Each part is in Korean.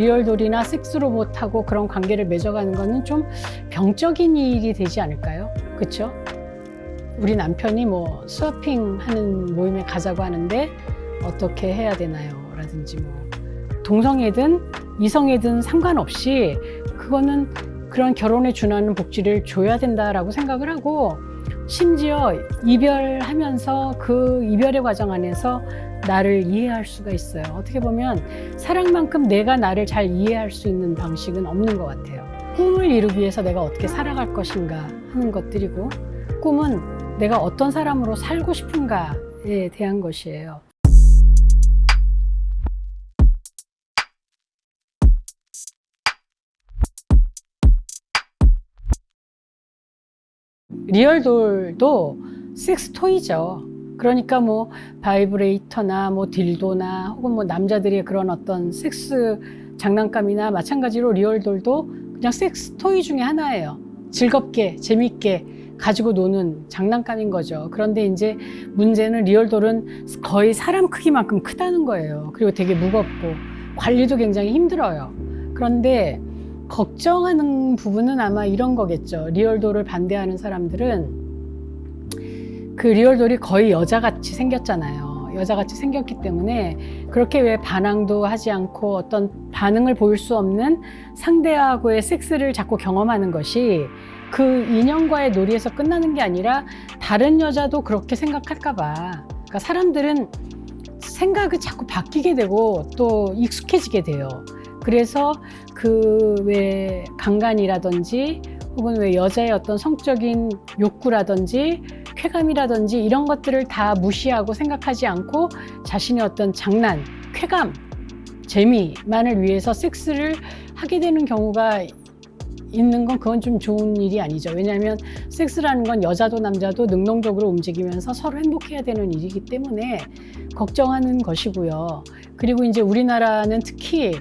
리얼돌이나 섹스로봇하고 그런 관계를 맺어가는 거는 좀 병적인 일이 되지 않을까요? 그렇죠? 우리 남편이 뭐 스와핑 하는 모임에 가자고 하는데 어떻게 해야 되나요? 라든지 뭐 동성애든 이성애든 상관없이 그거는 그런 결혼에 준하는 복지를 줘야 된다라고 생각을 하고 심지어 이별하면서 그 이별의 과정 안에서 나를 이해할 수가 있어요. 어떻게 보면 사랑만큼 내가 나를 잘 이해할 수 있는 방식은 없는 것 같아요. 꿈을 이루기 위해서 내가 어떻게 살아갈 것인가 하는 것들이고 꿈은 내가 어떤 사람으로 살고 싶은가에 대한 것이에요. 리얼돌도 섹스 토이죠. 그러니까 뭐 바이브레이터나 뭐 딜도나 혹은 뭐 남자들의 그런 어떤 섹스 장난감이나 마찬가지로 리얼돌도 그냥 sex toy 중에 하나예요. 즐겁게 재밌게 가지고 노는 장난감인 거죠. 그런데 이제 문제는 리얼돌은 거의 사람 크기만큼 크다는 거예요. 그리고 되게 무겁고 관리도 굉장히 힘들어요. 그런데 걱정하는 부분은 아마 이런 거겠죠. 리얼돌을 반대하는 사람들은 그 리얼돌이 거의 여자같이 생겼잖아요. 여자같이 생겼기 때문에 그렇게 왜 반항도 하지 않고 어떤 반응을 보일 수 없는 상대하고의 섹스를 자꾸 경험하는 것이 그 인연과의 놀이에서 끝나는 게 아니라 다른 여자도 그렇게 생각할까 봐. 그러니까 사람들은 생각이 자꾸 바뀌게 되고 또 익숙해지게 돼요. 그래서 그 왜 강간이라든지 혹은 왜 여자의 어떤 성적인 욕구라든지 쾌감이라든지 이런 것들을 다 무시하고 생각하지 않고 자신의 어떤 장난, 쾌감, 재미만을 위해서 섹스를 하게 되는 경우가 있는 건 그건 좀 좋은 일이 아니죠. 왜냐하면 섹스라는 건 여자도 남자도 능동적으로 움직이면서 서로 행복해야 되는 일이기 때문에 걱정하는 것이고요. 그리고 이제 우리나라는 특히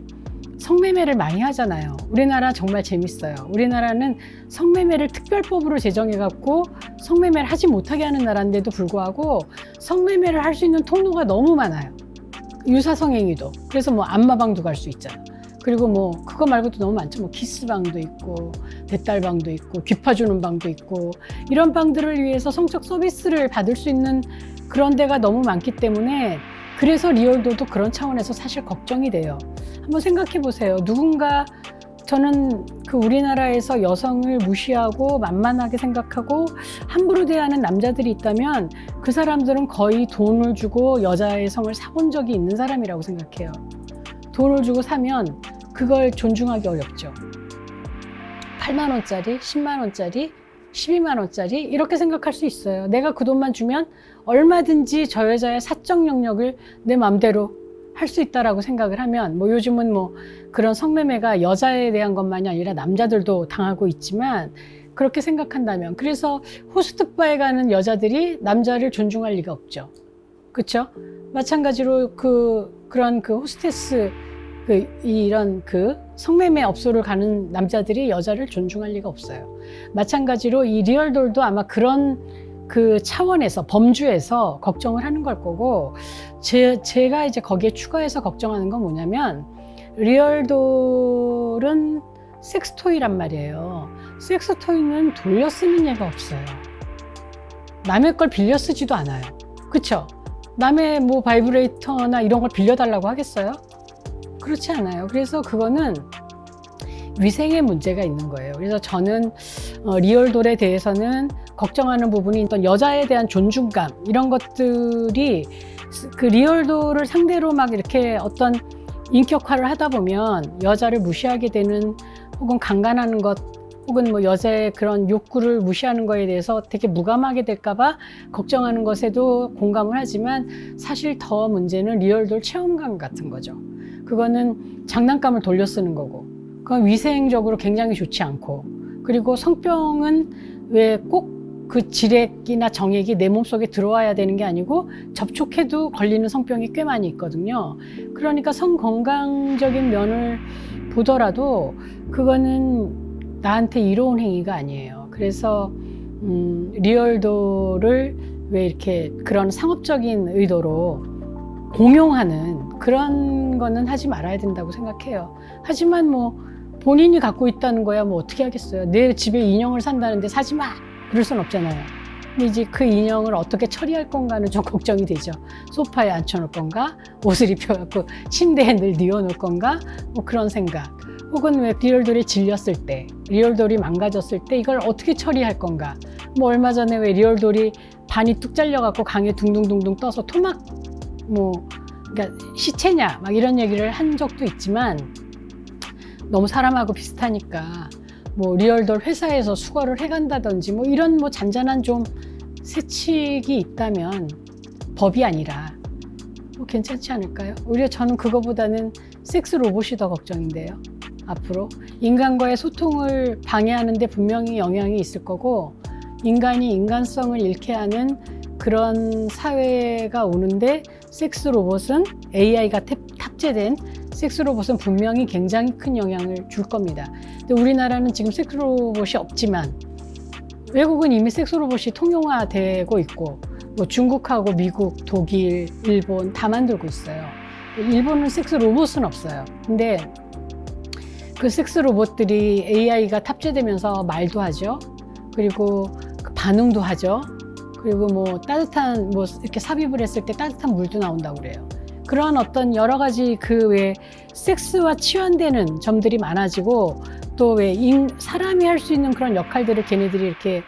성매매를 많이 하잖아요. 우리나라 정말 재밌어요. 우리나라는 성매매를 특별법으로 제정해 갖고 성매매를 하지 못하게 하는 나라인데도 불구하고 성매매를 할 수 있는 통로가 너무 많아요. 유사성행위도. 그래서 뭐 안마방도 갈 수 있잖아. 그리고 뭐 그거 말고도 너무 많죠. 뭐 키스방도 있고 대딸방도 있고 귀파주는 방도 있고 이런 방들을 위해서 성적 서비스를 받을 수 있는 그런 데가 너무 많기 때문에 그래서 리얼도도 그런 차원에서 사실 걱정이 돼요. 한번 생각해 보세요. 누군가 저는 그 우리나라에서 여성을 무시하고 만만하게 생각하고 함부로 대하는 남자들이 있다면 그 사람들은 거의 돈을 주고 여자의 성을 사본 적이 있는 사람이라고 생각해요. 돈을 주고 사면 그걸 존중하기 어렵죠. 8만 원짜리, 10만 원짜리, 12만 원짜리 이렇게 생각할 수 있어요. 내가 그 돈만 주면 얼마든지 저 여자의 사적 영역을 내 맘대로 할 수 있다라고 생각을 하면 뭐 요즘은 뭐 그런 성매매가 여자에 대한 것만이 아니라 남자들도 당하고 있지만 그렇게 생각한다면 그래서 호스트바에 가는 여자들이 남자를 존중할 리가 없죠. 그렇죠? 마찬가지로 그 그런 그 호스테스 그 이런 그 성매매 업소를 가는 남자들이 여자를 존중할 리가 없어요. 마찬가지로 이 리얼돌도 아마 그런 그 차원에서 범주에서 걱정을 하는 걸 거고 제, 제가 이제 거기에 추가해서 걱정하는 건 뭐냐면 리얼돌은 섹스토이란 말이에요. 섹스토이는 돌려 쓰는 예가 없어요. 남의 걸 빌려 쓰지도 않아요. 그쵸? 남의 뭐 바이브레이터나 이런 걸 빌려달라고 하겠어요? 그렇지 않아요. 그래서 그거는 위생의 문제가 있는 거예요. 그래서 저는 어, 리얼돌에 대해서는 걱정하는 부분이 어떤 여자에 대한 존중감 이런 것들이 그 리얼돌을 상대로 막 이렇게 어떤 인격화를 하다 보면 여자를 무시하게 되는 혹은 강간하는 것 혹은 뭐 여자의 그런 욕구를 무시하는 거에 대해서 되게 무감하게 될까봐 걱정하는 것에도 공감을 하지만 사실 더 문제는 리얼돌 체험감 같은 거죠. 그거는 장난감을 돌려 쓰는 거고 그건 위생적으로 굉장히 좋지 않고 그리고 성병은 왜꼭 그 지렉이나 정액이 내 몸속에 들어와야 되는 게 아니고 접촉해도 걸리는 성병이 꽤 많이 있거든요. 그러니까 성건강적인 면을 보더라도 그거는 나한테 이로운 행위가 아니에요. 그래서 음, 리얼도를 왜 이렇게 그런 상업적인 의도로 공용하는 그런 거는 하지 말아야 된다고 생각해요. 하지만 뭐 본인이 갖고 있다는 거야 뭐 어떻게 하겠어요. 내 집에 인형을 산다는데 사지 마. 그럴 순 없잖아요. 근데 이제 그 인형을 어떻게 처리할 건가는 좀 걱정이 되죠. 소파에 앉혀놓을 건가? 옷을 입혀갖고 침대에 늘 뉘어놓을 건가? 뭐 그런 생각. 혹은 왜 리얼돌이 질렸을 때, 리얼돌이 망가졌을 때 이걸 어떻게 처리할 건가? 뭐 얼마 전에 왜 리얼돌이 반이 뚝 잘려갖고 강에 둥둥둥둥 떠서 토막 뭐 그러니까 시체냐 막 이런 얘기를 한 적도 있지만 너무 사람하고 비슷하니까 뭐 리얼돌 회사에서 수거를 해간다든지 뭐 이런 뭐 잔잔한 좀 세칙이 있다면 법이 아니라 뭐 괜찮지 않을까요? 오히려 저는 그거보다는 섹스 로봇이 더 걱정인데요. 앞으로 인간과의 소통을 방해하는데 분명히 영향이 있을 거고 인간이 인간성을 잃게 하는 그런 사회가 오는데 섹스 로봇은 AI가 탑재된 섹스 로봇은 분명히 굉장히 큰 영향을 줄 겁니다. 근데 우리나라는 지금 섹스 로봇이 없지만 외국은 이미 섹스 로봇이 통용화되고 있고 뭐 중국하고 미국, 독일, 일본 다 만들고 있어요. 일본은 섹스 로봇은 없어요. 근데 그 섹스 로봇들이 AI가 탑재되면서 말도 하죠. 그리고 그 반응도 하죠. 그리고 뭐 따뜻한 뭐 이렇게 삽입을 했을 때 따뜻한 물도 나온다고 그래요. 그런 어떤 여러 가지 그왜 섹스와 치환되는 점들이 많아지고 또 왜 사람이 할 수 있는 그런 역할들을 걔네들이 이렇게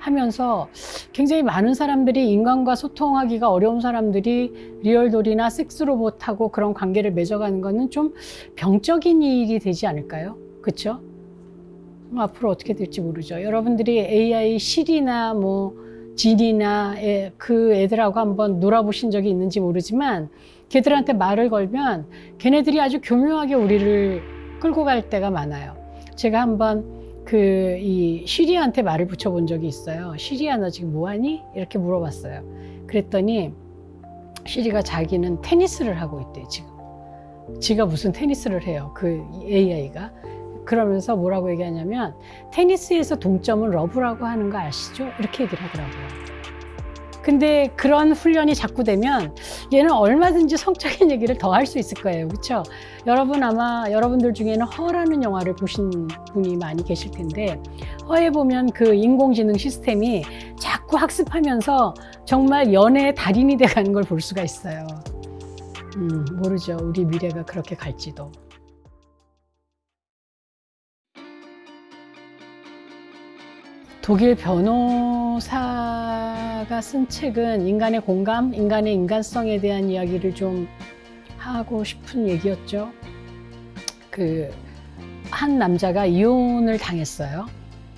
하면서 굉장히 많은 사람들이 인간과 소통하기가 어려운 사람들이 리얼돌이나 섹스 로봇하고 그런 관계를 맺어가는 거는 좀 병적인 일이 되지 않을까요? 그렇죠? 앞으로 어떻게 될지 모르죠. 여러분들이 AI 실이나 뭐 진이나 애, 그 애들하고 한번 놀아보신 적이 있는지 모르지만 걔들한테 말을 걸면 걔네들이 아주 교묘하게 우리를 끌고 갈 때가 많아요. 제가 한번 그 이 시리아한테 말을 붙여본 적이 있어요. 시리아 너 지금 뭐하니? 이렇게 물어봤어요. 그랬더니 시리가 자기는 테니스를 하고 있대 지금. 지가 무슨 테니스를 해요. 그 AI가. 그러면서 뭐라고 얘기하냐면 테니스에서 동점은 러브라고 하는 거 아시죠? 이렇게 얘기를 하더라고요. 근데 그런 훈련이 자꾸 되면 얘는 얼마든지 성적인 얘기를 더 할 수 있을 거예요. 그렇죠? 여러분 아마 여러분들 중에는 허라는 영화를 보신 분이 많이 계실 텐데 허에 보면 그 인공지능 시스템이 자꾸 학습하면서 정말 연애의 달인이 돼가는 걸 볼 수가 있어요. 음, 모르죠. 우리 미래가 그렇게 갈지도. 독일 변호사가 쓴 책은 인간의 공감, 인간의 인간성에 대한 이야기를 좀 하고 싶은 얘기였죠. 그, 한 남자가 이혼을 당했어요.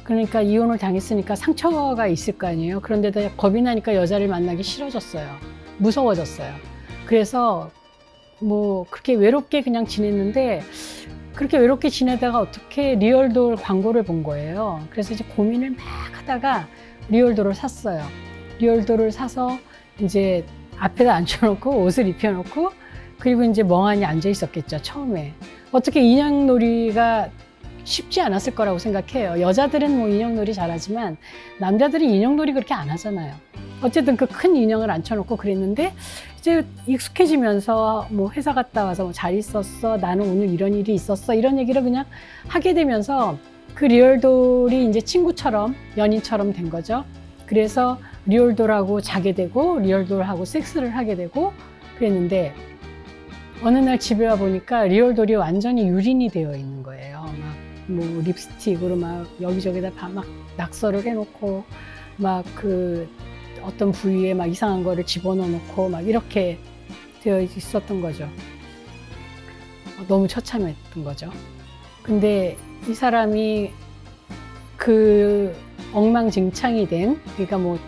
그러니까 이혼을 당했으니까 상처가 있을 거 아니에요. 그런데다 겁이 나니까 여자를 만나기 싫어졌어요. 무서워졌어요. 그래서 뭐 그렇게 외롭게 그냥 지냈는데 그렇게 외롭게 지내다가 어떻게 리얼돌 광고를 본 거예요. 그래서 이제 고민을 막 하다가 리얼돌을 샀어요. 리얼돌을 사서 이제 앞에다 앉혀놓고 옷을 입혀놓고 그리고 이제 멍하니 앉아 있었겠죠, 처음에. 어떻게 인형놀이가 쉽지 않았을 거라고 생각해요. 여자들은 뭐 인형놀이 잘하지만 남자들은 인형놀이 그렇게 안 하잖아요. 어쨌든 그 큰 인형을 앉혀놓고 그랬는데 이제 익숙해지면서 뭐 회사 갔다 와서 뭐 잘 있었어 나는 오늘 이런 일이 있었어 이런 얘기를 그냥 하게 되면서 그 리얼돌이 이제 친구처럼 연인처럼 된 거죠. 그래서 리얼돌하고 자게 되고 리얼돌하고 섹스를 하게 되고 그랬는데 어느 날 집에 와 보니까 리얼돌이 완전히 유린이 되어 있는 거예요. 막 뭐 립스틱으로 막 여기저기다 막 낙서를 해놓고 막그 어떤 부위에 막 이상한 거를 집어넣어 놓고 막 이렇게 되어 있었던 거죠. 어, 너무 처참했던 거죠. 근데 이 사람이 그 엉망진창이 된, 그러니까 뭐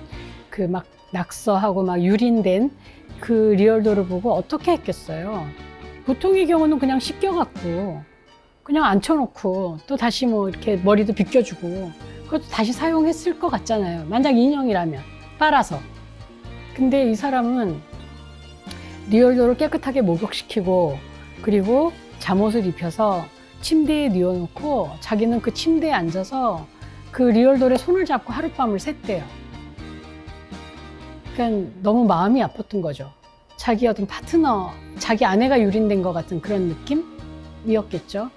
그 막 낙서하고 막 유린된 그 리얼도를 보고 어떻게 했겠어요. 보통의 경우는 그냥 씻겨갖고 그냥 앉혀놓고 또 다시 뭐 이렇게 머리도 빗겨주고 그것도 다시 사용했을 것 같잖아요. 만약 인형이라면. 빨아서. 근데 이 사람은 리얼도를 깨끗하게 목욕시키고 그리고 잠옷을 입혀서 침대에 뉘어놓고 자기는 그 침대에 앉아서 그 리얼돌의 손을 잡고 하룻밤을 샜대요. 그러니까 너무 마음이 아팠던 거죠. 자기 어떤 파트너, 자기 아내가 유린된 것 같은 그런 느낌이었겠죠.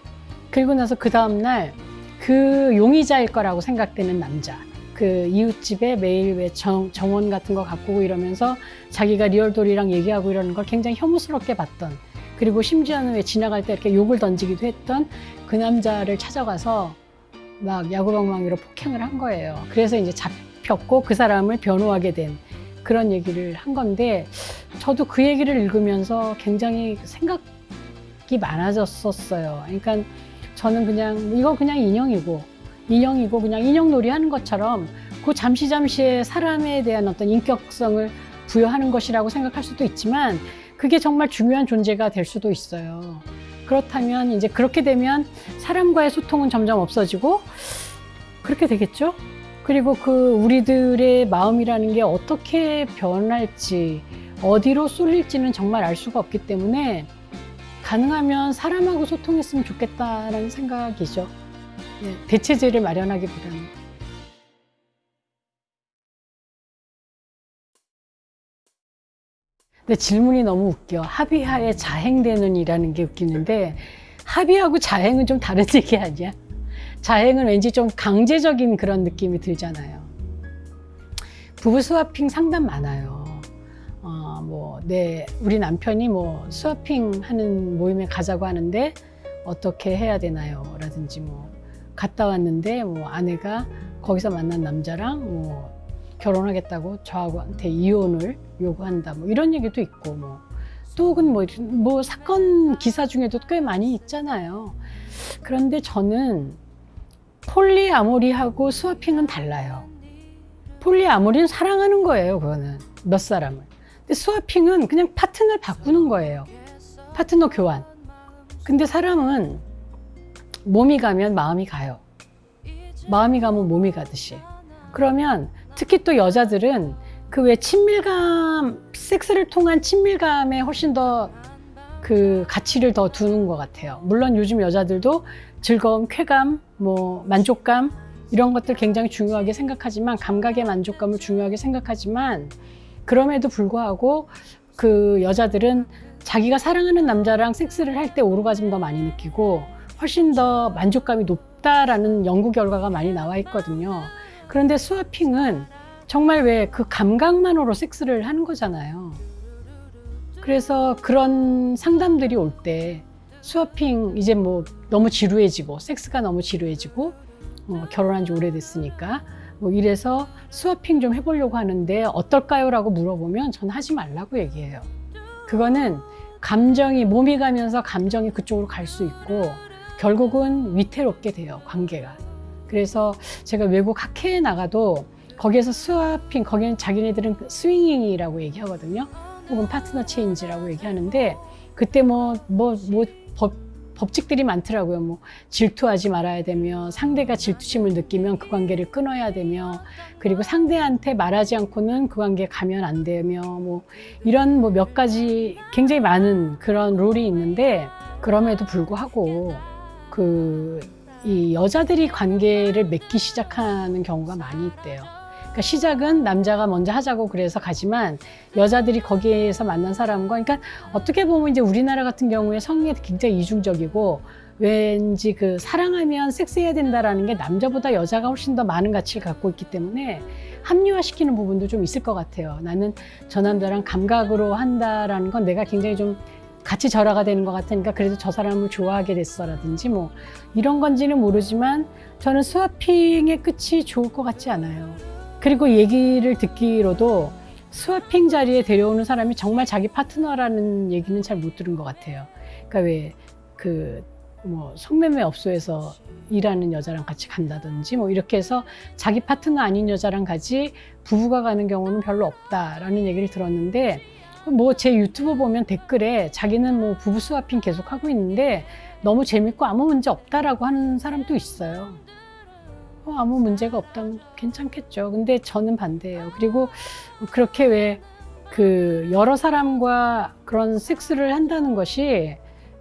그리고 나서 그 다음날 그 용의자일 거라고 생각되는 남자. 그 이웃집에 매일 왜 정, 정원 같은 거 오고 이러면서 자기가 리얼돌이랑 얘기하고 이러는 걸 굉장히 혐오스럽게 봤던 그리고 심지어는 왜 지나갈 때 이렇게 욕을 던지기도 했던 그 남자를 찾아가서 막 야구방망이로 폭행을 한 거예요. 그래서 이제 잡혔고 그 사람을 변호하게 된 그런 얘기를 한 건데 저도 그 얘기를 읽으면서 굉장히 생각이 많아졌었어요. 그러니까 저는 그냥 이거 그냥 인형이고 인형이고 그냥 인형놀이 하는 것처럼 그 잠시 잠시의 사람에 대한 어떤 인격성을 부여하는 것이라고 생각할 수도 있지만 그게 정말 중요한 존재가 될 수도 있어요. 그렇다면 이제 그렇게 되면 사람과의 소통은 점점 없어지고 그렇게 되겠죠? 그리고 그 우리들의 마음이라는 게 어떻게 변할지 어디로 쏠릴지는 정말 알 수가 없기 때문에 가능하면 사람하고 소통했으면 좋겠다라는 생각이죠. 예, 대체제를 마련하기보다는. 근데 질문이 너무 웃겨. 합의하에 자행되는 이라는 게 웃기는데 합의하고 자행은 좀 다른 얘기 아니야? 자행은 왠지 좀 강제적인 그런 느낌이 들잖아요. 부부 스와핑 상담 많아요. 어, 뭐, 내, 우리 남편이 뭐 스와핑 하는 모임에 가자고 하는데 어떻게 해야 되나요? 라든지 뭐, 갔다 왔는데 뭐 아내가 거기서 만난 남자랑 뭐 결혼하겠다고 저하고한테 이혼을 요구한다 뭐 이런 얘기도 있고 뭐 또 혹은 뭐, 뭐 사건 기사 중에도 꽤 많이 있잖아요. 그런데 저는 폴리아모리하고 스와핑은 달라요. 폴리아모리는 사랑하는 거예요, 그거는. 몇 사람을. 근데 스와핑은 그냥 파트너를 바꾸는 거예요. 파트너 교환. 근데 사람은 몸이 가면 마음이 가요. 마음이 가면 몸이 가듯이. 그러면 특히 또 여자들은 그 왜 친밀감, 섹스를 통한 친밀감에 훨씬 더 그 가치를 더 두는 것 같아요. 물론 요즘 여자들도 즐거움, 쾌감, 뭐 만족감 이런 것들 굉장히 중요하게 생각하지만 감각의 만족감을 중요하게 생각하지만 그럼에도 불구하고 그 여자들은 자기가 사랑하는 남자랑 섹스를 할 때 오르가즘 더 많이 느끼고 훨씬 더 만족감이 높다라는 연구 결과가 많이 나와 있거든요. 그런데 스와핑은 정말 왜 그 감각만으로 섹스를 하는 거잖아요. 그래서 그런 상담들이 올 때 스와핑 이제 뭐 너무 지루해지고 섹스가 너무 지루해지고 어, 결혼한 지 오래됐으니까 뭐 이래서 스와핑 좀 해보려고 하는데 어떨까요? 라고 물어보면 전 하지 말라고 얘기해요. 그거는 감정이 몸이 가면서 감정이 그쪽으로 갈 수 있고 결국은 위태롭게 돼요 관계가. 그래서 제가 외국 학회에 나가도 거기에서 스와핑 거기는 자기네들은 swinging이라고 얘기하거든요. 혹은 partner change라고 얘기하는데 그때 뭐 뭐뭐 법, 법칙들이 많더라고요. 뭐 질투하지 말아야 되며 상대가 질투심을 느끼면 그 관계를 끊어야 되며 그리고 상대한테 말하지 않고는 그 관계에 가면 안 되며 뭐 이런 뭐 몇 가지 굉장히 많은 그런 룰이 있는데 그럼에도 불구하고 그 이 여자들이 관계를 맺기 시작하는 경우가 많이 있대요. 그러니까 시작은 남자가 먼저 하자고 그래서 가지만 여자들이 거기에서 만난 사람과 그러니까 어떻게 보면 이제 우리나라 같은 경우에 성이 굉장히 이중적이고 왠지 그 사랑하면 섹스해야 된다라는 게 남자보다 여자가 훨씬 더 많은 가치를 갖고 있기 때문에 합리화시키는 부분도 좀 있을 것 같아요. 나는 저 남자랑 감각으로 한다라는 건 내가 굉장히 좀 같이 절하가 되는 것 같으니까 그래도 저 사람을 좋아하게 됐어라든지 뭐 이런 건지는 모르지만 저는 스와핑의 끝이 좋을 것 같지 않아요. 그리고 얘기를 듣기로도 스와핑 자리에 데려오는 사람이 정말 자기 파트너라는 얘기는 잘 못 들은 것 같아요. 그러니까 왜 그 뭐 성매매 업소에서 일하는 여자랑 같이 간다든지 뭐 이렇게 해서 자기 파트너 아닌 여자랑 같이 부부가 가는 경우는 별로 없다라는 얘기를 들었는데 뭐 제 유튜브 보면 댓글에 자기는 뭐 부부 스와핑 계속 하고 있는데 너무 재밌고 아무 문제 없다라고 하는 사람도 있어요. 어, 아무 문제가 없다면 괜찮겠죠. 근데 저는 반대예요. 그리고 그렇게 왜 그 여러 사람과 그런 섹스를 한다는 것이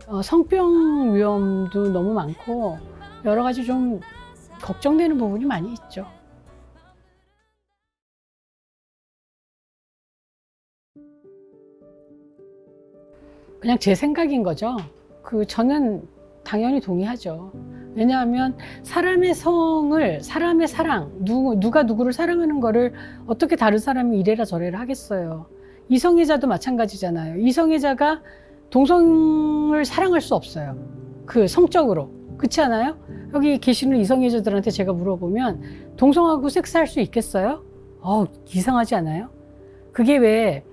어, 성병 위험도 너무 많고 여러 가지 좀 걱정되는 부분이 많이 있죠. 그냥 제 생각인 거죠. 그 저는 당연히 동의하죠. 왜냐하면 사람의 성을 사람의 사랑 누구 누가 누구를 사랑하는 거를 어떻게 다른 사람이 이래라 저래라 하겠어요. 이성애자도 마찬가지잖아요. 이성애자가 동성을 사랑할 수 없어요. 그 성적으로 그렇지 않아요? 여기 계시는 이성애자들한테 제가 물어보면 동성하고 섹스할 수 있겠어요? 어 이상하지 않아요? 그게 왜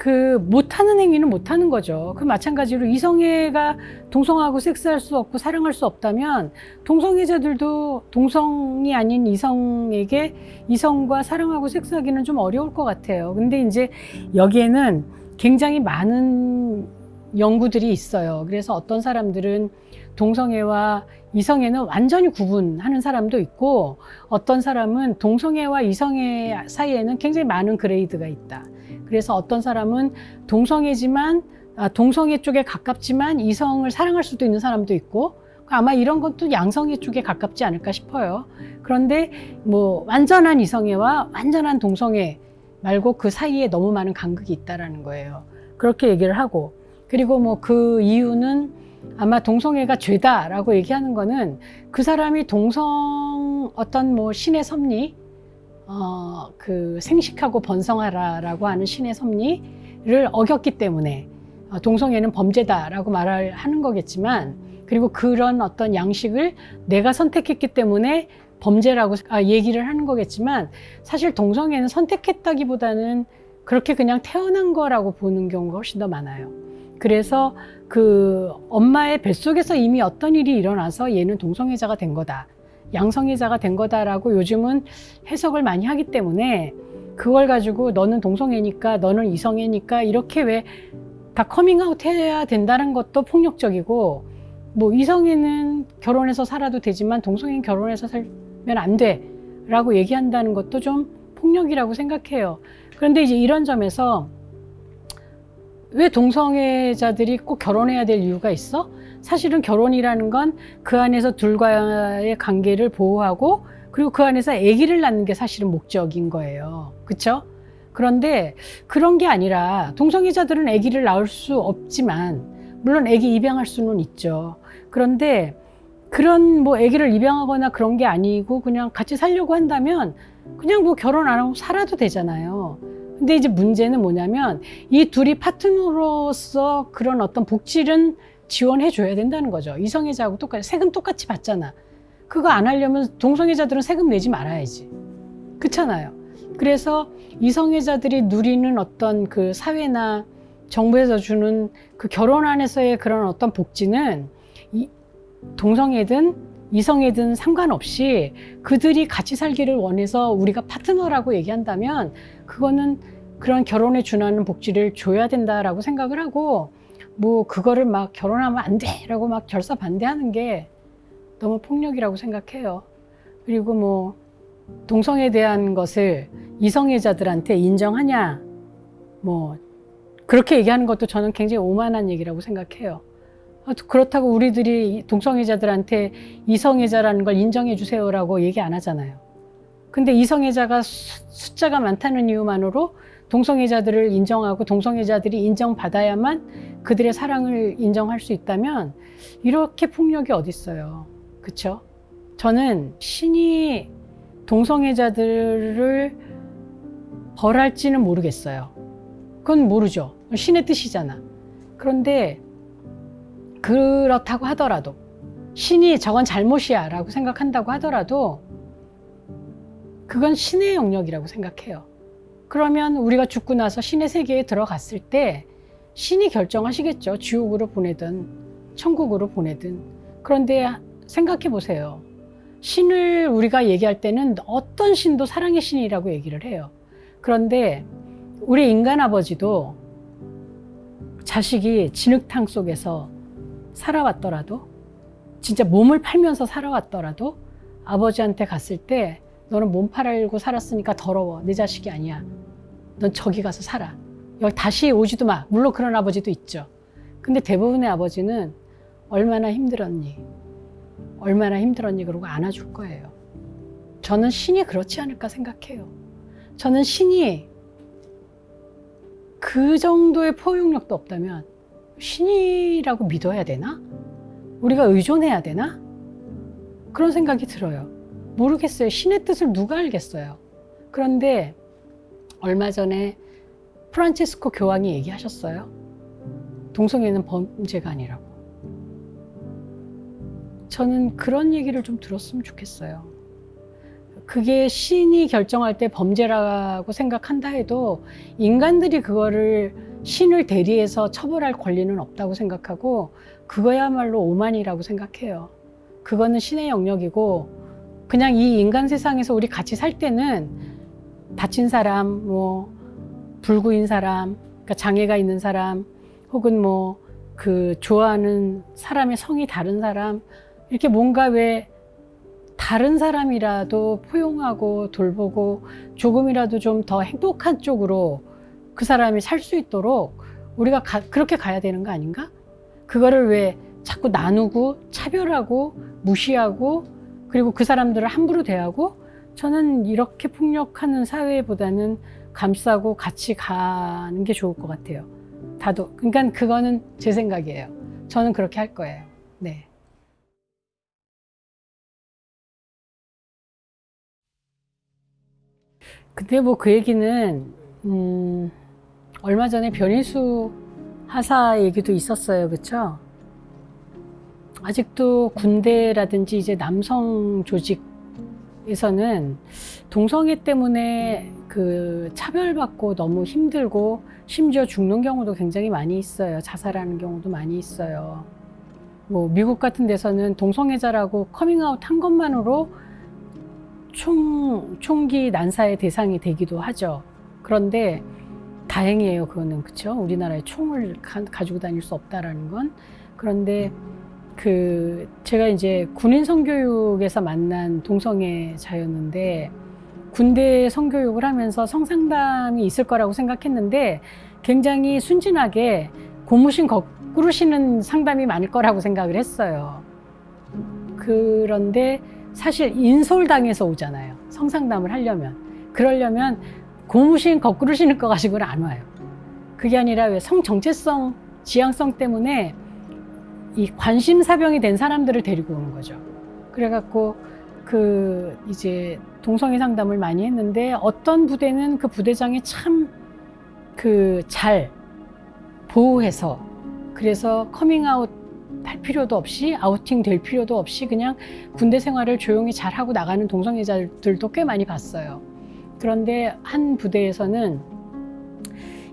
그 못하는 행위는 못하는 거죠. 그 마찬가지로 이성애가 동성하고 섹스할 수 없고 사랑할 수 없다면 동성애자들도 동성이 아닌 이성에게 이성과 사랑하고 섹스하기는 좀 어려울 것 같아요. 근데 이제 여기에는 굉장히 많은 연구들이 있어요. 그래서 어떤 사람들은 동성애와 이성애는 완전히 구분하는 사람도 있고 어떤 사람은 동성애와 이성애 사이에는 굉장히 많은 그레이드가 있다. 그래서 어떤 사람은 동성애지만 아, 동성애 쪽에 가깝지만 이성을 사랑할 수도 있는 사람도 있고 아마 이런 것도 양성애 쪽에 가깝지 않을까 싶어요. 그런데 뭐 완전한 이성애와 완전한 동성애 말고 그 사이에 너무 많은 간극이 있다라는 거예요. 그렇게 얘기를 하고 그리고 뭐 그 이유는 아마 동성애가 죄다라고 얘기하는 거는 그 사람이 동성 어떤 뭐 신의 섭리 어, 그 생식하고 번성하라라고 하는 신의 섭리를 어겼기 때문에 어, 동성애는 범죄다라고 말을 하는 거겠지만 그리고 그런 어떤 양식을 내가 선택했기 때문에 범죄라고 아, 얘기를 하는 거겠지만 사실 동성애는 선택했다기보다는 그렇게 그냥 태어난 거라고 보는 경우가 훨씬 더 많아요. 그래서 그 엄마의 뱃속에서 이미 어떤 일이 일어나서 얘는 동성애자가 된 거다. 양성애자가 된 거다라고 요즘은 해석을 많이 하기 때문에 그걸 가지고 너는 동성애니까 너는 이성애니까 이렇게 왜 다 커밍아웃 해야 된다는 것도 폭력적이고 뭐 이성애는 결혼해서 살아도 되지만 동성애는 결혼해서 살면 안 돼 라고 얘기한다는 것도 좀 폭력이라고 생각해요. 그런데 이제 이런 점에서 왜 동성애자들이 꼭 결혼해야 될 이유가 있어? 사실은 결혼이라는 건 그 안에서 둘과의 관계를 보호하고 그리고 그 안에서 아기를 낳는 게 사실은 목적인 거예요. 그렇죠? 그런데 그런 게 아니라 동성애자들은 아기를 낳을 수 없지만 물론 아기 입양할 수는 있죠. 그런데 그런 뭐 아기를 입양하거나 그런 게 아니고 그냥 같이 살려고 한다면 그냥 뭐 결혼 안 하고 살아도 되잖아요. 근데 이제 문제는 뭐냐면 이 둘이 파트너로서 그런 어떤 복지는 지원해 줘야 된다는 거죠. 이성애자하고 똑같이 세금 똑같이 받잖아. 그거 안 하려면 동성애자들은 세금 내지 말아야지. 그렇잖아요. 그래서 이성애자들이 누리는 어떤 그 사회나 정부에서 주는 그 결혼 안에서의 그런 어떤 복지는 이 동성애든 이성애든 상관없이 그들이 같이 살기를 원해서 우리가 파트너라고 얘기한다면 그거는 그런 결혼에 준하는 복지를 줘야 된다라고 생각을 하고 뭐 그거를 막 결혼하면 안 돼 라고 막 결사 반대하는 게 너무 폭력이라고 생각해요. 그리고 뭐 동성에 대한 것을 이성애자들한테 인정하냐 뭐 그렇게 얘기하는 것도 저는 굉장히 오만한 얘기라고 생각해요. 아, 그렇다고 우리들이 동성애자들한테 이성애자라는 걸 인정해 주세요라고 얘기 안 하잖아요. 근데 이성애자가 숫자가 많다는 이유만으로 동성애자들을 인정하고 동성애자들이 인정받아야만 그들의 사랑을 인정할 수 있다면 이렇게 폭력이 어딨어요. 그쵸? 저는 신이 동성애자들을 벌할지는 모르겠어요. 그건 모르죠. 신의 뜻이잖아. 그런데 그렇다고 하더라도 신이 저건 잘못이야 라고 생각한다고 하더라도 그건 신의 영역이라고 생각해요. 그러면 우리가 죽고 나서 신의 세계에 들어갔을 때 신이 결정하시겠죠. 지옥으로 보내든 천국으로 보내든. 그런데 생각해 보세요. 신을 우리가 얘기할 때는 어떤 신도 사랑의 신이라고 얘기를 해요. 그런데 우리 인간 아버지도 자식이 진흙탕 속에서 살아왔더라도 진짜 몸을 팔면서 살아왔더라도 아버지한테 갔을 때 너는 몸 팔고 살았으니까 더러워. 내 자식이 아니야. 넌 저기 가서 살아. 여기 다시 오지도 마. 물론 그런 아버지도 있죠. 근데 대부분의 아버지는 얼마나 힘들었니? 얼마나 힘들었니? 그러고 안아줄 거예요. 저는 신이 그렇지 않을까 생각해요. 저는 신이 그 정도의 포용력도 없다면 신이라고 믿어야 되나? 우리가 의존해야 되나? 그런 생각이 들어요. 모르겠어요. 신의 뜻을 누가 알겠어요. 그런데 얼마 전에 프란치스코 교황이 얘기하셨어요. 동성애는 범죄가 아니라고. 저는 그런 얘기를 좀 들었으면 좋겠어요. 그게 신이 결정할 때 범죄라고 생각한다 해도 인간들이 그거를 신을 대리해서 처벌할 권리는 없다고 생각하고 그거야말로 오만이라고 생각해요. 그거는 신의 영역이고 그냥 이 인간 세상에서 우리 같이 살 때는 다친 사람, 뭐 불구인 사람, 그러니까 장애가 있는 사람, 혹은 뭐 그 좋아하는 사람의 성이 다른 사람 이렇게 뭔가 왜 다른 사람이라도 포용하고 돌보고 조금이라도 좀 더 행복한 쪽으로 그 사람이 살 수 있도록 우리가 가, 그렇게 가야 되는 거 아닌가? 그거를 왜 자꾸 나누고 차별하고 무시하고 그리고 그 사람들을 함부로 대하고 저는 이렇게 폭력하는 사회보다는 감싸고 같이 가는 게 좋을 것 같아요. 다도. 그러니까 그거는 제 생각이에요. 저는 그렇게 할 거예요. 네. 근데 뭐 그 얘기는 음, 얼마 전에 변희수 하사 얘기도 있었어요, 그렇죠? 아직도 군대라든지 이제 남성 조직에서는 동성애 때문에 그 차별받고 너무 힘들고 심지어 죽는 경우도 굉장히 많이 있어요. 자살하는 경우도 많이 있어요. 뭐 미국 같은 데서는 동성애자라고 커밍아웃 한 것만으로 총, 총기 난사의 대상이 되기도 하죠. 그런데 다행이에요. 그거는 그렇죠. 우리나라에 총을 가, 가지고 다닐 수 없다라는 건 그런데 그 제가 이제 군인 성교육에서 만난 동성애자였는데 군대 성교육을 하면서 성상담이 있을 거라고 생각했는데 굉장히 순진하게 고무신 거꾸로 신는 상담이 많을 거라고 생각을 했어요. 그런데 사실 인솔당해서 오잖아요. 성상담을 하려면. 그러려면 고무신 거꾸로 신을 거 가지고는 안 와요. 그게 아니라 왜 성 정체성, 지향성 때문에 이 관심사병이 된 사람들을 데리고 오는 거죠. 그래갖고 그 이제 동성애 상담을 많이 했는데 어떤 부대는 그 부대장이 참 그 잘 보호해서 그래서 커밍아웃 할 필요도 없이 아우팅 될 필요도 없이 그냥 군대 생활을 조용히 잘 하고 나가는 동성애자들도 꽤 많이 봤어요. 그런데 한 부대에서는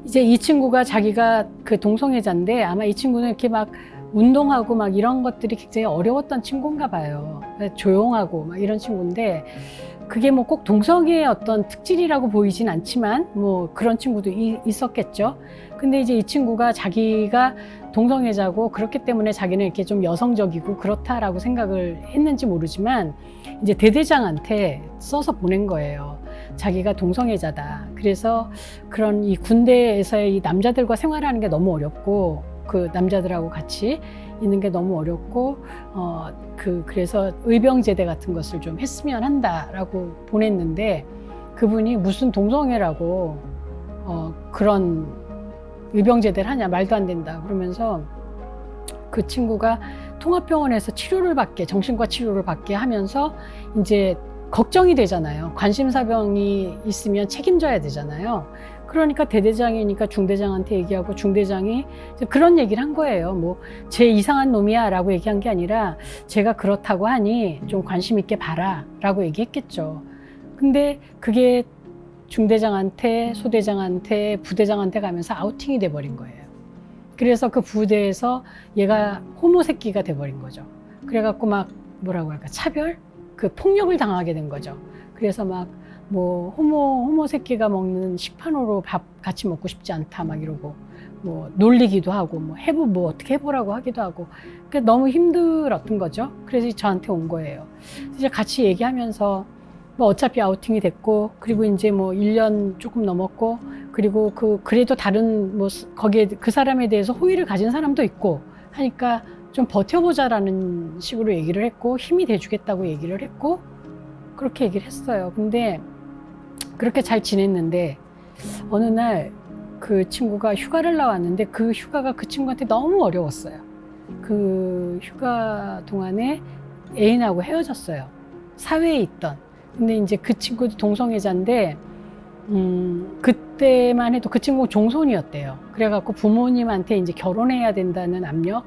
이제 이 친구가 자기가 그 동성애자인데 아마 이 친구는 이렇게 막 운동하고 막 이런 것들이 굉장히 어려웠던 친구인가 봐요. 조용하고 막 이런 친구인데 그게 뭐 꼭 동성애의 어떤 특질이라고 보이진 않지만 뭐 그런 친구도 이, 있었겠죠. 근데 이제 이 친구가 자기가 동성애자고 그렇기 때문에 자기는 이렇게 좀 여성적이고 그렇다라고 생각을 했는지 모르지만 이제 대대장한테 써서 보낸 거예요. 자기가 동성애자다. 그래서 그런 이 군대에서의 이 남자들과 생활하는 게 너무 어렵고 그 남자들하고 같이 있는 게 너무 어렵고 어 그 그래서 의병제대 같은 것을 좀 했으면 한다라고 보냈는데 그분이 무슨 동성애라고 어 그런 의병제대를 하냐 말도 안 된다 그러면서 그 친구가 통합병원에서 치료를 받게 정신과 치료를 받게 하면서 이제 걱정이 되잖아요. 관심사병이 있으면 책임져야 되잖아요 그러니까 대대장이니까 중대장한테 얘기하고 중대장이 그런 얘기를 한 거예요. 뭐 제 이상한 놈이야 라고 얘기한 게 아니라 제가 그렇다고 하니 좀 관심 있게 봐라 라고 얘기했겠죠. 근데 그게 중대장한테 소대장한테 부대장한테 가면서 아우팅이 돼버린 거예요. 그래서 그 부대에서 얘가 호모 새끼가 돼버린 거죠. 그래갖고 막 뭐라고 할까 차별? 그 폭력을 당하게 된 거죠. 그래서 막 뭐 호모 호모 새끼가 먹는 식판으로 밥 같이 먹고 싶지 않다 막 이러고 뭐 놀리기도 하고 뭐 해보 뭐 어떻게 해보라고 하기도 하고 그 너무 힘들었던 거죠. 그래서 저한테 온 거예요. 이제 같이 얘기하면서 뭐 어차피 아우팅이 됐고 그리고 이제 뭐 1년 조금 넘었고 그리고 그 그래도 다른 뭐 거기에 그 사람에 대해서 호의를 가진 사람도 있고 하니까 좀 버텨보자라는 식으로 얘기를 했고 힘이 돼주겠다고 얘기를 했고 그렇게 얘기를 했어요. 근데 그렇게 잘 지냈는데 어느 날 그 친구가 휴가를 나왔는데 그 휴가가 그 친구한테 너무 어려웠어요. 그 휴가 동안에 애인하고 헤어졌어요. 사회에 있던. 근데 이제 그 친구도 동성애자인데, 음, 그때만 해도 그 친구가 종손이었대요. 그래갖고 부모님한테 이제 결혼해야 된다는 압력,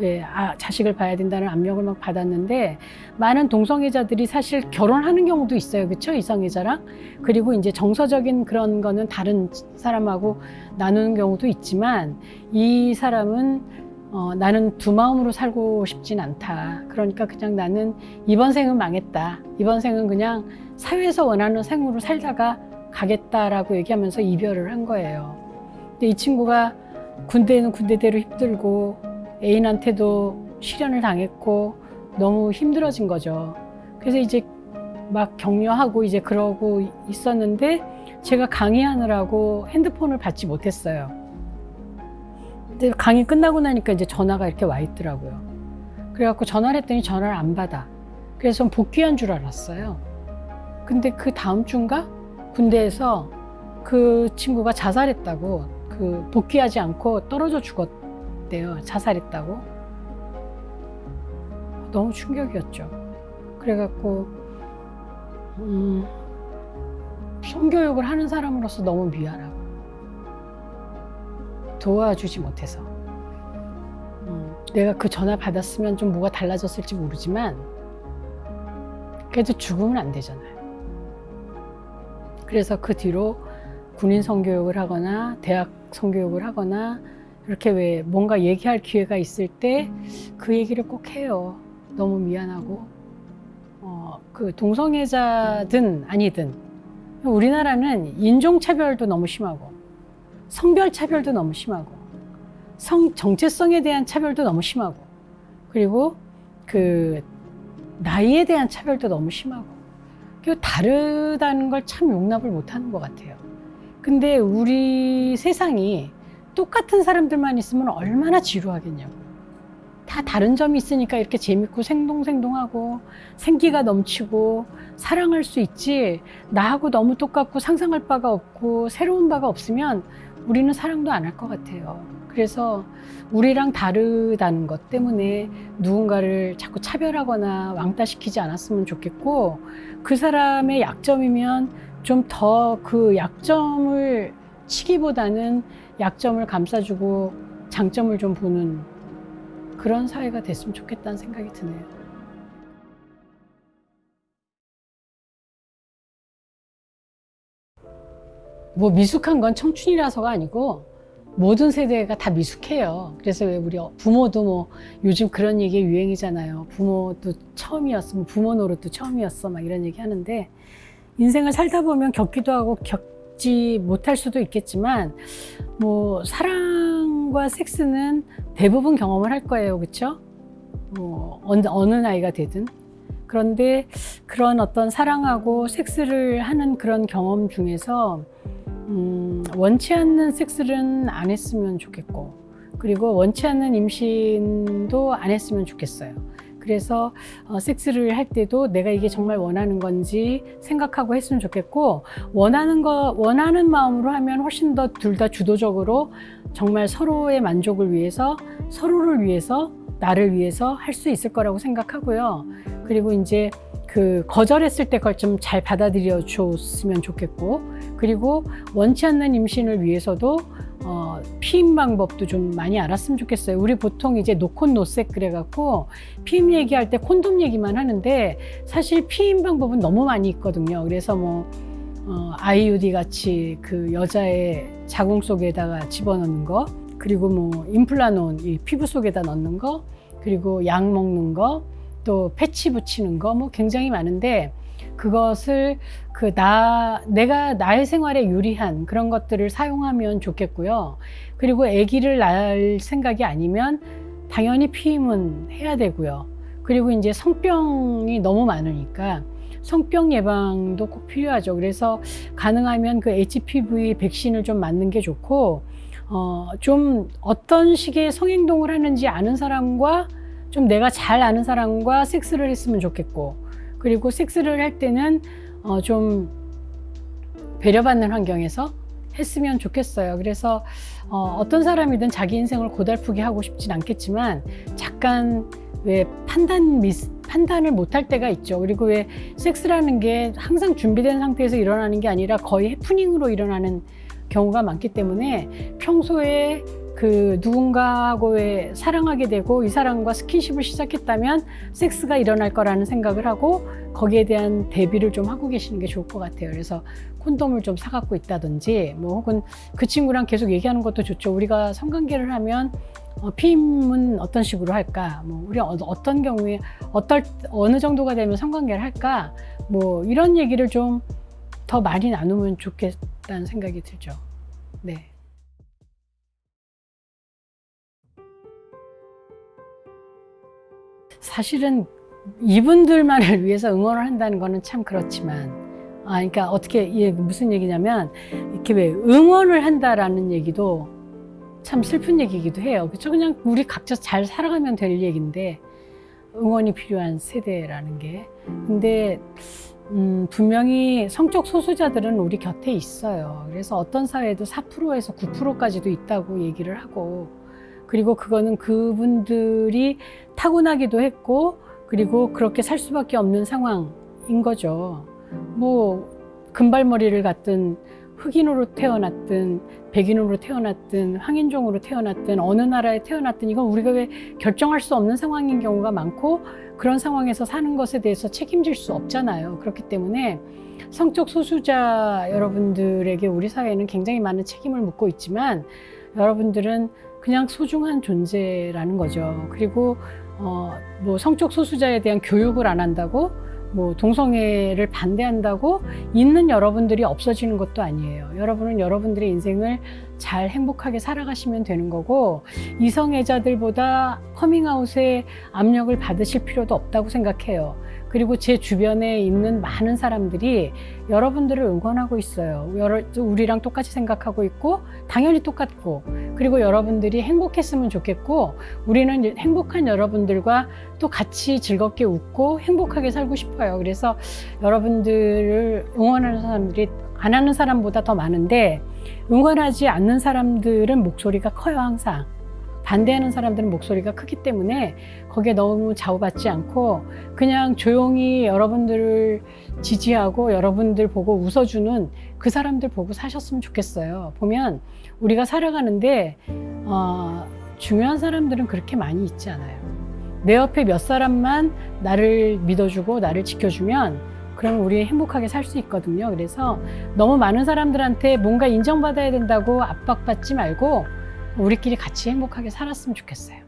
예, 아, 자식을 봐야 된다는 압력을 막 받았는데, 많은 동성애자들이 사실 결혼하는 경우도 있어요. 그쵸? 이성애자랑. 그리고 이제 정서적인 그런 거는 다른 사람하고 나누는 경우도 있지만, 이 사람은 어, 나는 두 마음으로 살고 싶진 않다. 그러니까 그냥 나는 이번 생은 망했다. 이번 생은 그냥 사회에서 원하는 생으로 살다가 가겠다라고 얘기하면서 이별을 한 거예요. 근데 이 친구가 군대는 군대대로 힘들고 애인한테도 실현을 당했고 너무 힘들어진 거죠. 그래서 이제 막 격려하고 이제 그러고 있었는데 제가 강의하느라고 핸드폰을 받지 못했어요. 근데 강의 끝나고 나니까 이제 전화가 이렇게 와 있더라고요. 그래갖고 전화를 했더니 전화를 안 받아. 그래서 복귀한 줄 알았어요. 근데 그 다음 주인가 군대에서 그 친구가 자살했다고 그 복귀하지 않고 떨어져 죽었 대요. 자살했다고. 너무 충격이었죠. 그래갖고 음, 성교육을 하는 사람으로서 너무 미안하고 도와주지 못해서 음, 내가 그 전화 받았으면 좀 뭐가 달라졌을지 모르지만 그래도 죽으면 안 되잖아요. 그래서 그 뒤로 군인 성교육을 하거나 대학 성교육을 하거나 이렇게 왜 뭔가 얘기할 기회가 있을 때 그 얘기를 꼭 해요. 너무 미안하고 어, 그 동성애자든 아니든 우리나라는 인종차별도 너무 심하고 성별 차별도 너무 심하고 성 정체성에 대한 차별도 너무 심하고 그리고 그 나이에 대한 차별도 너무 심하고 그리고 다르다는 걸 참 용납을 못하는 것 같아요. 근데 우리 세상이 똑같은 사람들만 있으면 얼마나 지루하겠냐고. 다 다른 점이 있으니까 이렇게 재밌고 생동생동하고 생기가 넘치고 사랑할 수 있지 나하고 너무 똑같고 상상할 바가 없고 새로운 바가 없으면 우리는 사랑도 안 할 것 같아요. 그래서 우리랑 다르다는 것 때문에 누군가를 자꾸 차별하거나 왕따시키지 않았으면 좋겠고 그 사람의 약점이면 좀 더 그 약점을 치기보다는 약점을 감싸주고 장점을 좀 보는 그런 사회가 됐으면 좋겠다는 생각이 드네요. 뭐 미숙한 건 청춘이라서가 아니고 모든 세대가 다 미숙해요. 그래서 왜 우리 부모도 뭐 요즘 그런 얘기 유행이잖아요. 부모도 처음이었어, 뭐 부모 노릇도 처음이었어, 막 이런 얘기 하는데 인생을 살다 보면 겪기도 하고 겪 지 못할 수도 있겠지만 뭐 사랑과 섹스는 대부분 경험을 할 거예요, 그렇죠? 뭐 어느, 어느 나이가 되든 그런데 그런 어떤 사랑하고 섹스를 하는 그런 경험 중에서 음, 원치 않는 섹스는 안 했으면 좋겠고 그리고 원치 않는 임신도 안 했으면 좋겠어요. 그래서 어, 섹스를 할 때도 내가 이게 정말 원하는 건지 생각하고 했으면 좋겠고 원하는 거 원하는 마음으로 하면 훨씬 더 둘 다 주도적으로 정말 서로의 만족을 위해서 서로를 위해서 나를 위해서 할 수 있을 거라고 생각하고요. 그리고 이제 그 거절했을 때 그걸 좀 잘 받아들여 줬으면 좋겠고 그리고 원치 않는 임신을 위해서도 어, 피임 방법도 좀 많이 알았으면 좋겠어요. 우리 보통 이제 노콘 노색 그래갖고 피임 얘기할 때 콘돔 얘기만 하는데 사실 피임 방법은 너무 많이 있거든요. 그래서 뭐 어, IUD 같이 그 여자의 자궁 속에다가 집어넣는 거 그리고 뭐 임플라논 이 피부 속에다 넣는 거 그리고 약 먹는 거 또 패치 붙이는 거 뭐 굉장히 많은데 그것을 그 나 내가 나의 생활에 유리한 그런 것들을 사용하면 좋겠고요. 그리고 아기를 낳을 생각이 아니면 당연히 피임은 해야 되고요. 그리고 이제 성병이 너무 많으니까 성병 예방도 꼭 필요하죠. 그래서 가능하면 그 HPV 백신을 좀 맞는 게 좋고 어, 좀 어떤 식의 성행동을 하는지 아는 사람과 좀 내가 잘 아는 사람과 섹스를 했으면 좋겠고 그리고 섹스를 할 때는 어, 좀 배려받는 환경에서 했으면 좋겠어요. 그래서 어, 어떤 사람이든 자기 인생을 고달프게 하고 싶진 않겠지만 잠깐 왜 판단 미스 판단을 못할 때가 있죠. 그리고 왜 섹스라는 게 항상 준비된 상태에서 일어나는 게 아니라 거의 해프닝으로 일어나는 경우가 많기 때문에 평소에 그 누군가하고의 사랑하게 되고 이 사람과 스킨십을 시작했다면 섹스가 일어날 거라는 생각을 하고 거기에 대한 대비를 좀 하고 계시는 게 좋을 것 같아요. 그래서 콘돔을 좀 사갖고 있다든지 뭐 혹은 그 친구랑 계속 얘기하는 것도 좋죠. 우리가 성관계를 하면 어, 피임은 어떤 식으로 할까? 뭐 우리 어, 어떤 경우에 어떨 어느 정도가 되면 성관계를 할까? 뭐 이런 얘기를 좀 더 많이 나누면 좋겠다는 생각이 들죠. 네. 사실은 이분들만을 위해서 응원을 한다는 거는 참 그렇지만 아 그러니까 어떻게 이게 무슨 얘기냐면 이렇게 왜 응원을 한다라는 얘기도 참 슬픈 얘기이기도 해요. 그렇죠? 그냥 우리 각자 잘 살아가면 될 얘기인데 응원이 필요한 세대라는 게 근데 음, 분명히 성적 소수자들은 우리 곁에 있어요. 그래서 어떤 사회도 4%에서 9%까지도 있다고 얘기를 하고 그리고 그거는 그분들이 타고나기도 했고 그리고 그렇게 살 수밖에 없는 상황인 거죠. 뭐 금발머리를 갖든 흑인으로 태어났든 백인으로 태어났든 황인종으로 태어났든 어느 나라에 태어났든 이건 우리가 왜 결정할 수 없는 상황인 경우가 많고 그런 상황에서 사는 것에 대해서 책임질 수 없잖아요. 그렇기 때문에 성적 소수자 여러분들에게 우리 사회는 굉장히 많은 책임을 묻고 있지만 여러분들은 그냥 소중한 존재라는 거죠. 그리고 어, 뭐 성적 소수자에 대한 교육을 안 한다고 뭐 동성애를 반대한다고 있는 여러분들이 없어지는 것도 아니에요. 여러분은 여러분들의 인생을 잘 행복하게 살아가시면 되는 거고 이성애자들보다 커밍아웃에 압력을 받으실 필요도 없다고 생각해요. 그리고 제 주변에 있는 많은 사람들이 여러분들을 응원하고 있어요. 우리랑 똑같이 생각하고 있고 당연히 똑같고 그리고 여러분들이 행복했으면 좋겠고 우리는 행복한 여러분들과 또 같이 즐겁게 웃고 행복하게 살고 싶어요. 그래서 여러분들을 응원하는 사람들이 안 하는 사람보다 더 많은데 응원하지 않는 사람들은 목소리가 커요 항상. 반대하는 사람들은 목소리가 크기 때문에 거기에 너무 좌우받지 않고 그냥 조용히 여러분들을 지지하고 여러분들 보고 웃어주는 그 사람들 보고 사셨으면 좋겠어요. 보면 우리가 살아가는데 어, 중요한 사람들은 그렇게 많이 있지 않아요. 내 옆에 몇 사람만 나를 믿어주고 나를 지켜주면 그러면 우리 행복하게 살 수 있거든요. 그래서 너무 많은 사람들한테 뭔가 인정받아야 된다고 압박받지 말고 우리끼리 같이 행복하게 살았으면 좋겠어요.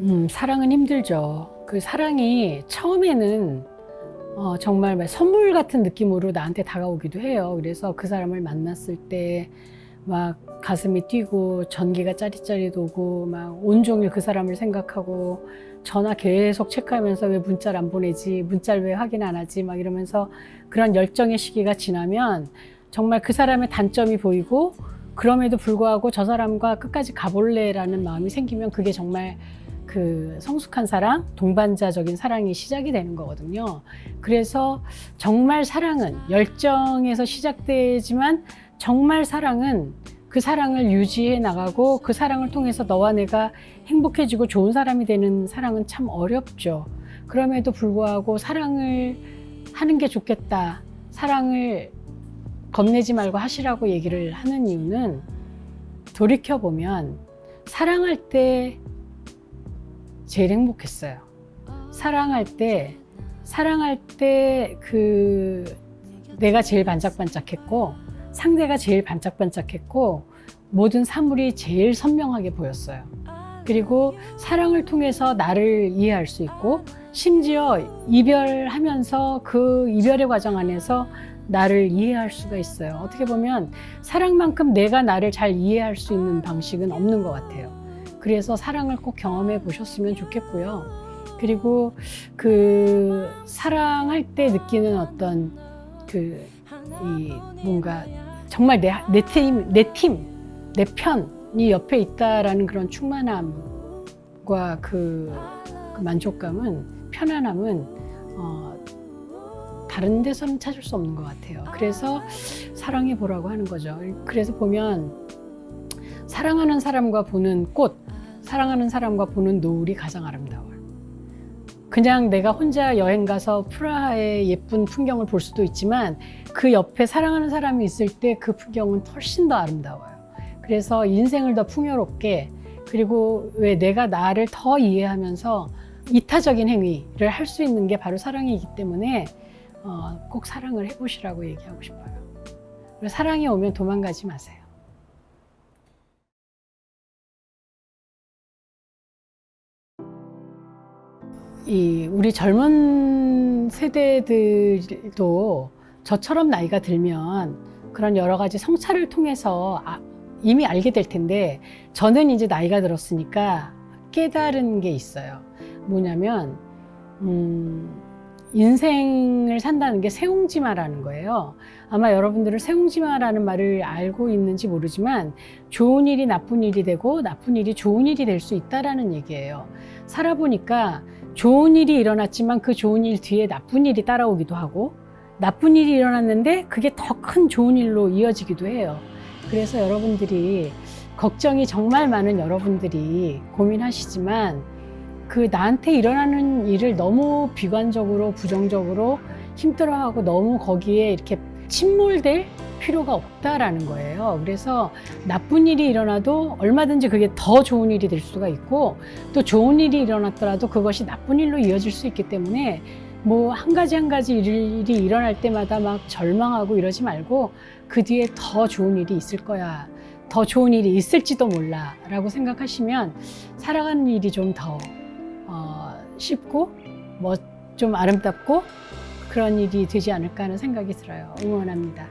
음, 사랑은 힘들죠. 그 사랑이 처음에는 어, 정말 선물 같은 느낌으로 나한테 다가오기도 해요. 그래서 그 사람을 만났을 때 막 가슴이 뛰고 전기가 짜릿짜릿 오고 막 온종일 그 사람을 생각하고 전화 계속 체크하면서 왜 문자를 안 보내지 문자를 왜 확인 안 하지 막 이러면서 그런 열정의 시기가 지나면 정말 그 사람의 단점이 보이고 그럼에도 불구하고 저 사람과 끝까지 가볼래라는 마음이 생기면 그게 정말 그 성숙한 사랑, 동반자적인 사랑이 시작이 되는 거거든요. 그래서 정말 사랑은 열정에서 시작되지만 정말 사랑은 그 사랑을 유지해 나가고 그 사랑을 통해서 너와 내가 행복해지고 좋은 사람이 되는 사랑은 참 어렵죠. 그럼에도 불구하고 사랑을 하는 게 좋겠다. 사랑을 겁내지 말고 하시라고 얘기를 하는 이유는 돌이켜보면 사랑할 때 제일 행복했어요. 사랑할 때, 사랑할 때 그 내가 제일 반짝반짝했고 상대가 제일 반짝반짝했고 모든 사물이 제일 선명하게 보였어요. 그리고 사랑을 통해서 나를 이해할 수 있고 심지어 이별하면서 그 이별의 과정 안에서 나를 이해할 수가 있어요. 어떻게 보면 사랑만큼 내가 나를 잘 이해할 수 있는 방식은 없는 것 같아요. 그래서 사랑을 꼭 경험해 보셨으면 좋겠고요. 그리고 그 사랑할 때 느끼는 어떤 그 이 뭔가 정말 내 내 팀, 내 팀, 내 편이 옆에 있다라는 그런 충만함과 그, 그 만족감은 편안함은 어, 다른 데서는 찾을 수 없는 것 같아요. 그래서 사랑해 보라고 하는 거죠. 그래서 보면 사랑하는 사람과 보는 꽃, 사랑하는 사람과 보는 노을이 가장 아름다워요. 그냥 내가 혼자 여행 가서 프라하의 예쁜 풍경을 볼 수도 있지만 그 옆에 사랑하는 사람이 있을 때 그 풍경은 훨씬 더 아름다워요. 그래서 인생을 더 풍요롭게 그리고 왜 내가 나를 더 이해하면서 이타적인 행위를 할 수 있는 게 바로 사랑이기 때문에 어, 꼭 사랑을 해보시라고 얘기하고 싶어요. 사랑이 오면 도망가지 마세요. 이 우리 젊은 세대들도 저처럼 나이가 들면 그런 여러 가지 성찰을 통해서 아, 이미 알게 될 텐데 저는 이제 나이가 들었으니까 깨달은 게 있어요. 뭐냐면 음, 인생을 산다는 게 세옹지마라는 거예요. 아마 여러분들은 세옹지마라는 말을 알고 있는지 모르지만 좋은 일이 나쁜 일이 되고 나쁜 일이 좋은 일이 될 수 있다라는 얘기예요. 살아보니까 좋은 일이 일어났지만 그 좋은 일 뒤에 나쁜 일이 따라오기도 하고 나쁜 일이 일어났는데 그게 더 큰 좋은 일로 이어지기도 해요. 그래서 여러분들이 걱정이 정말 많은 여러분들이 고민하시지만 그 나한테 일어나는 일을 너무 비관적으로 부정적으로 힘들어하고 너무 거기에 이렇게 침몰될 필요가 없다라는 거예요. 그래서 나쁜 일이 일어나도 얼마든지 그게 더 좋은 일이 될 수가 있고 또 좋은 일이 일어났더라도 그것이 나쁜 일로 이어질 수 있기 때문에 뭐 한 가지 한 가지 일이 일어날 때마다 막 절망하고 이러지 말고 그 뒤에 더 좋은 일이 있을 거야. 더 좋은 일이 있을지도 몰라 라고 생각하시면 살아가는 일이 좀더 어, 쉽고 뭐 좀 아름답고 그런 일이 되지 않을까 하는 생각이 들어요. 응원합니다.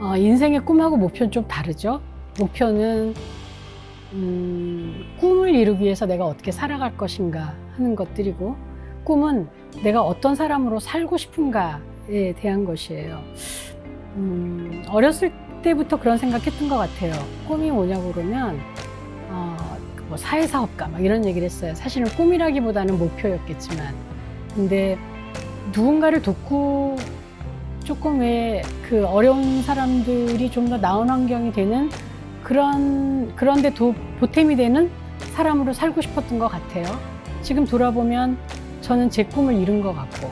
어, 인생의 꿈하고 목표는 좀 다르죠. 목표는 음, 꿈을 이루기 위해서 내가 어떻게 살아갈 것인가 하는 것들이고 꿈은 내가 어떤 사람으로 살고 싶은가에 대한 것이에요. 음, 어렸을 때부터 그런 생각했던 것 같아요. 꿈이 뭐냐고 그러면 어, 뭐 사회사업가 막 이런 얘기를 했어요. 사실은 꿈이라기보다는 목표였겠지만 근데 누군가를 돕고 조금 왜 그 어려운 사람들이 좀 더 나은 환경이 되는 그런 그런데 도, 보탬이 되는 사람으로 살고 싶었던 것 같아요. 지금 돌아보면 저는 제 꿈을 이룬 것 같고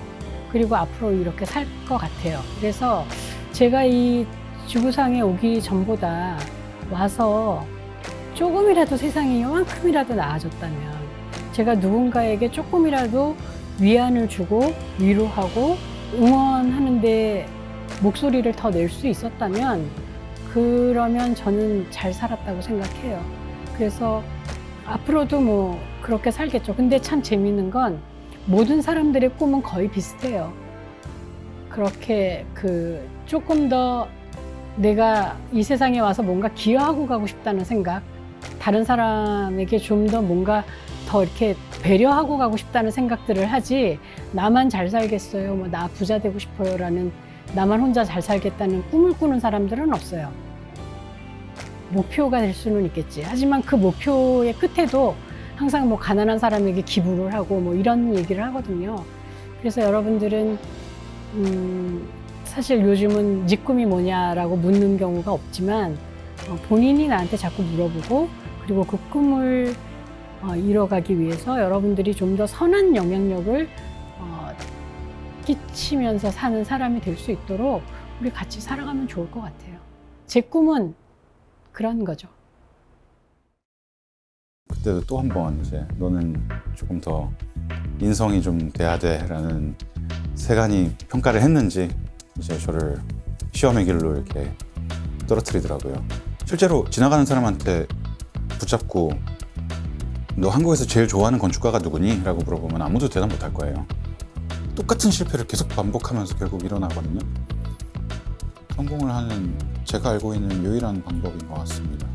그리고 앞으로 이렇게 살 것 같아요. 그래서 제가 이 지구상에 오기 전보다 와서 조금이라도 세상이 요만큼이라도 나아졌다면 제가 누군가에게 조금이라도 위안을 주고 위로하고 응원하는데 목소리를 더 낼 수 있었다면 그러면 저는 잘 살았다고 생각해요. 그래서 앞으로도 뭐 그렇게 살겠죠. 근데 참 재밌는 건 모든 사람들의 꿈은 거의 비슷해요. 그렇게 그 조금 더 내가 이 세상에 와서 뭔가 기여하고 가고 싶다는 생각, 다른 사람에게 좀 더 뭔가 더 이렇게 배려하고 가고 싶다는 생각들을 하지 나만 잘 살겠어요, 뭐 나 부자 되고 싶어요 라는 나만 혼자 잘 살겠다는 꿈을 꾸는 사람들은 없어요. 목표가 될 수는 있겠지. 하지만 그 목표의 끝에도 항상 뭐 가난한 사람에게 기부를 하고 뭐 이런 얘기를 하거든요. 그래서 여러분들은 음 사실 요즘은 네 꿈이 뭐냐라고 묻는 경우가 없지만 어 본인이 나한테 자꾸 물어보고 그리고 그 꿈을 어 이뤄가기 위해서 여러분들이 좀 더 선한 영향력을 어 끼치면서 사는 사람이 될 수 있도록 우리 같이 살아가면 좋을 것 같아요. 제 꿈은 그런 거죠. 그때도 또 한 번 이제 너는 조금 더 인성이 좀 돼야 돼라는 세간이 평가를 했는지 이제 저를 시험의 길로 이렇게 떨어뜨리더라고요. 실제로 지나가는 사람한테 붙잡고 너 한국에서 제일 좋아하는 건축가가 누구니? 라고 물어보면 아무도 대답 못 할 거예요. 똑같은 실패를 계속 반복하면서 결국 일어나거든요. 성공을 하는 제가 알고 있는 유일한 방법인 것 같습니다.